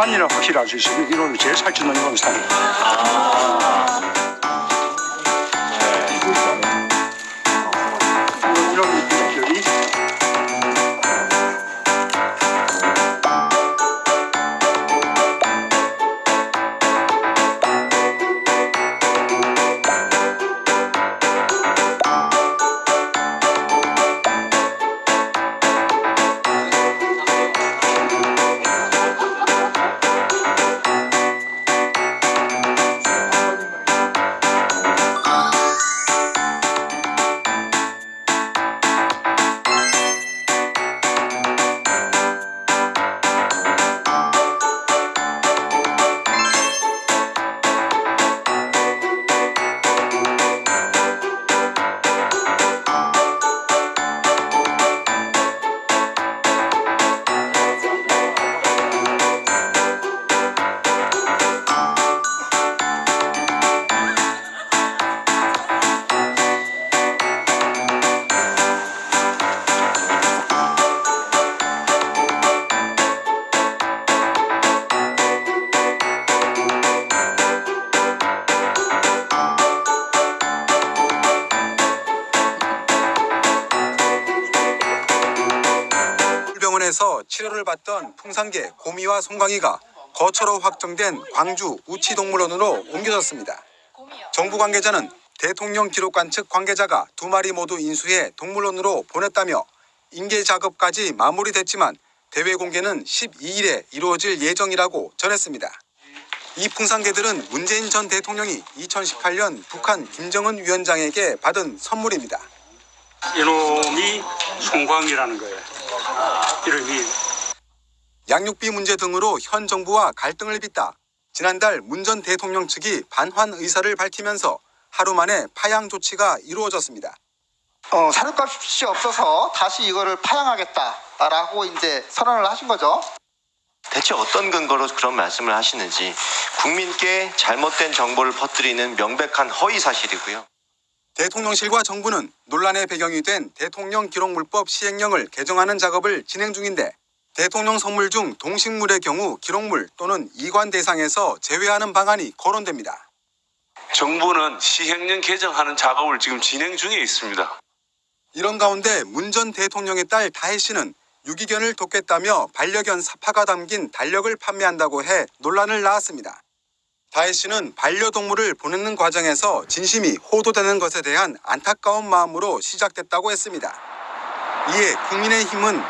산이라 확실히 알 수 있어요. 이놈이 제일 살찌는 이놈이 산이. 이놈 병원에서 치료를 받던 풍산개 고미와 송광이가 거처로 확정된 광주 우치동물원으로 옮겨졌습니다. 정부 관계자는 대통령 기록관 측 관계자가 두 마리 모두 인수해 동물원으로 보냈다며 인계 작업까지 마무리됐지만 대외 공개는 12일에 이루어질 예정이라고 전했습니다. 이 풍산개들은 문재인 전 대통령이 2018년 북한 김정은 위원장에게 받은 선물입니다. 이놈이 송광이라는 거예요. 이름이 양육비 문제 등으로 현 정부와 갈등을 빚다 지난달 문 전 대통령 측이 반환 의사를 밝히면서 하루 만에 파양 조치가 이루어졌습니다. 어, 사료값이 없어서 다시 이거를 파양하겠다라고 이제 선언을 하신 거죠. 대체 어떤 근거로 그런 말씀을 하시는지 국민께 잘못된 정보를 퍼뜨리는 명백한 허위 사실이고요. 대통령실과 정부는 논란의 배경이 된 대통령 기록물법 시행령을 개정하는 작업을 진행 중인데 대통령 선물 중 동식물의 경우 기록물 또는 이관 대상에서 제외하는 방안이 거론됩니다. 정부는 시행령 개정하는 작업을 지금 진행 중에 있습니다. 이런 가운데 문 전 대통령의 딸 다혜 씨는 유기견을 돕겠다며 반려견 사파가 담긴 달력을 판매한다고 해 논란을 낳았습니다. 다혜 씨는 반려동물을 보내는 과정에서 진심이 호도되는 것에 대한 안타까운 마음으로 시작됐다고 했습니다. 이에 국민의힘은